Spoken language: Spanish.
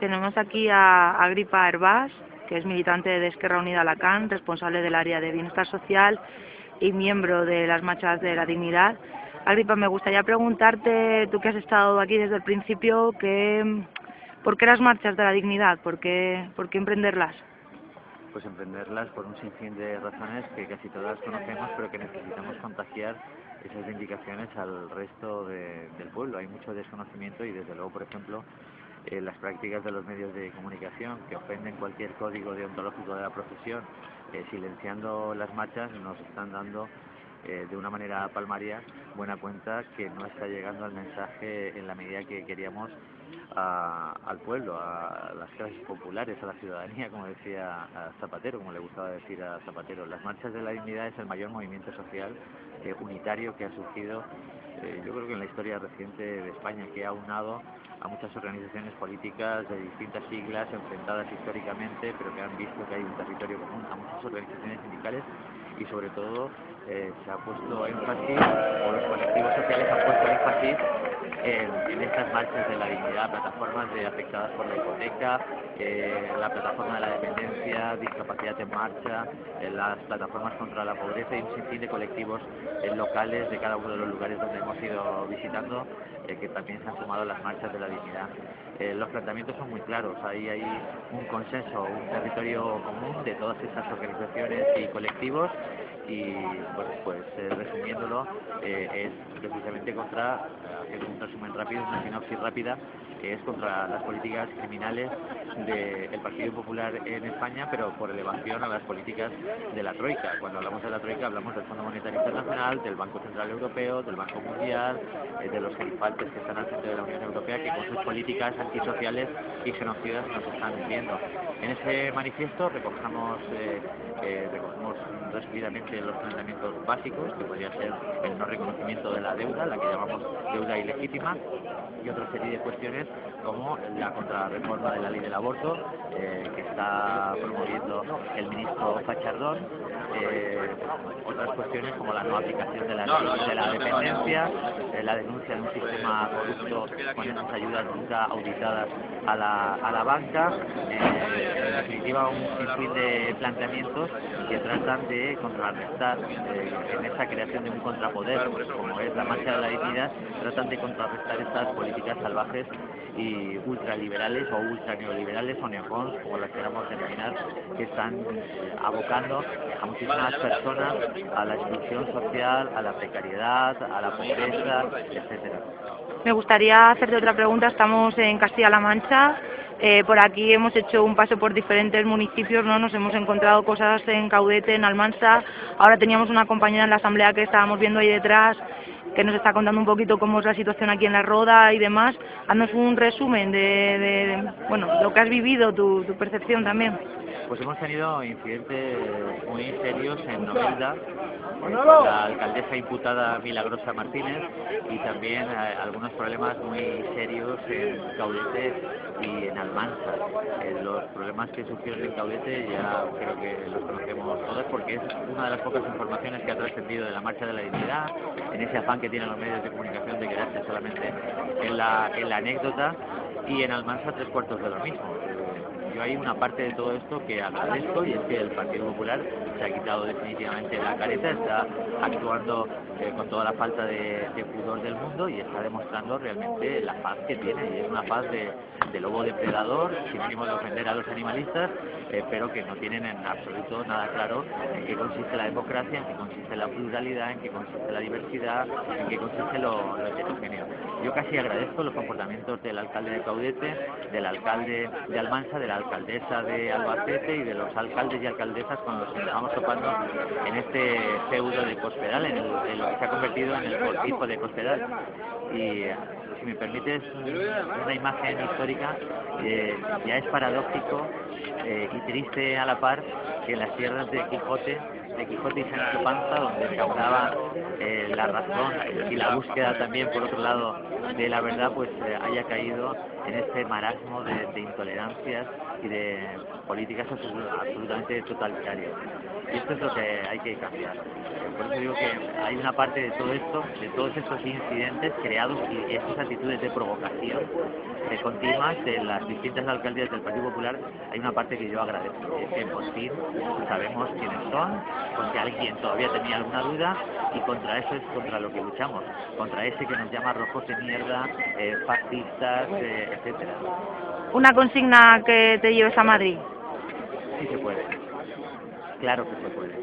Tenemos aquí a Agripa Herbás, que es militante de Esquerra Unida Alacant, responsable del área de bienestar social y miembro de las marchas de la dignidad. Agripa, me gustaría preguntarte, tú que has estado aquí desde el principio, que, ¿por qué las marchas de la dignidad? ¿Por qué, por qué emprenderlas? Pues emprenderlas por un sinfín de razones que casi todas conocemos, pero que necesitamos contagiar esas indicaciones al resto del pueblo. Hay mucho desconocimiento y desde luego, por ejemplo, eh, las prácticas de los medios de comunicación que ofenden cualquier código deontológico de la profesión, eh, silenciando las marchas, nos están dando eh, de una manera palmaria buena cuenta que no está llegando el mensaje en la medida que queríamos al pueblo, a las clases populares, a la ciudadanía, como decía Zapatero, como le gustaba decir a Zapatero. Las marchas de la dignidad es el mayor movimiento social unitario que ha surgido, yo creo que en la historia reciente de España, que ha unado a muchas organizaciones políticas de distintas siglas enfrentadas históricamente, pero que han visto que hay un territorio común, a muchas organizaciones sindicales y sobre todo eh, se ha puesto énfasis, o los colectivos sociales han puesto énfasis en, estas marchas de la dignidad, plataformas de afectadas por la hipoteca, eh, la plataforma de la dependencia, discapacidad en marcha, eh, las plataformas contra la pobreza y un sinfín de colectivos locales de cada uno de los lugares donde hemos ido visitando que también se han sumado las marchas de la dignidad. los planteamientos son muy claros, ahí hay un consenso, un territorio común de todas esas organizaciones y colectivos y bueno, pues eh, resumiéndolo eh, es precisamente contra, haciendo un resumen rápido, una sinopsis rápida, que es contra las políticas criminales del Partido Popular en España, pero por elevación a las políticas de la Troika. Cuando hablamos de la Troika hablamos del Fondo Monetario Internacional, del Banco Central Europeo, del Banco Mundial, eh, de los gerifantes que están al frente de la Unión Europea, que con sus políticas antisociales y genocidas nos están hundiendo. En ese manifiesto recogemos, recogemos resumidamente los planteamientos básicos, que podría ser el no reconocimiento de la deuda, la que llamamos deuda ilegítima, y otra serie de cuestiones como la contrarreforma de la ley del aborto, eh, que está promoviendo el ministro Fachardón, eh, otras cuestiones como la no aplicación de la de la dependencia, eh, la denuncia de un sistema corrupto con esas ayudas nunca auditadas a la, a la banca, en definitiva un sinfín de planteamientos que tratan de contrarrestar en esa creación de un contrapoder como es la marcha de la dignidad, tratan de contrarrestar estas políticas salvajes y ultraliberales o ultraneoliberales o neocons, como las queramos denominar, que están abocando a muchísimas personas a la exclusión social, a la precariedad, a la pobreza, etcétera. Me gustaría hacerte otra pregunta. Estamos en Castilla-La Mancha. Eh, por aquí hemos hecho un paso por diferentes municipios, ¿no? Nos hemos encontrado cosas en Caudete, en Almansa. Ahora teníamos una compañera en la asamblea que estábamos viendo ahí detrás que nos está contando un poquito cómo es la situación aquí en la Roda y demás. Haznos un resumen de, bueno, lo que has vivido, tu, tu percepción también. Pues hemos tenido incidentes muy serios en Novelda, la alcaldesa imputada Milagrosa Martínez y también eh, algunos problemas muy serios en Caudete y en Almansa. Eh, los problemas que surgieron en Caudete ya creo que los conocemos todos porque es una de las pocas informaciones que ha trascendido de la Marcha de la Dignidad, en ese afán que tienen los medios de comunicación de quedarse solamente en la, en la anécdota y en Almansa tres cuartos de lo mismo yo hay una parte de todo esto que agradezco y es que el Partido Popular se ha quitado definitivamente la careta, está actuando eh, con toda la falta de, pudor del mundo y está demostrando realmente la paz que tiene y es una paz de, lobo depredador, sin ánimo de ofender a los animalistas, eh, pero que no tienen en absoluto nada claro en qué consiste la democracia, en qué consiste la pluralidad, en qué consiste la diversidad, en qué consiste lo, lo heterogéneo. Yo casi agradezco los comportamientos del alcalde de Caudete, del alcalde de Almansa, de la alcaldesa de Albacete y de los alcaldes y alcaldesas con los que nos estamos topando en este feudo de Cospedal, en, lo que se ha convertido en el cortijo de Cospedal. Y si me permites una imagen histórica, eh, ya es paradójico eh, y triste a la par que en las tierras de Quijote de Quijote y Sancho Panza, donde se hablaba la razón y la búsqueda también, por otro lado, de la verdad, pues eh, haya caído en este marasmo de, de intolerancias y de políticas absolutamente totalitarias. Y esto es lo que hay que cambiar. Por eso digo que hay una parte de todo esto, de todos estos incidentes creados y estas actitudes de provocación de continuas de las distintas alcaldías del Partido Popular, hay una parte que yo agradezco, es que por fin sabemos quiénes son, porque alguien todavía tenía alguna duda y contra eso es contra lo que luchamos, contra ese que nos llama rojos de mierda, eh, fascistas, eh, etcétera. ¿Una consigna que te lleves a Madrid? Sí se puede, claro que se puede.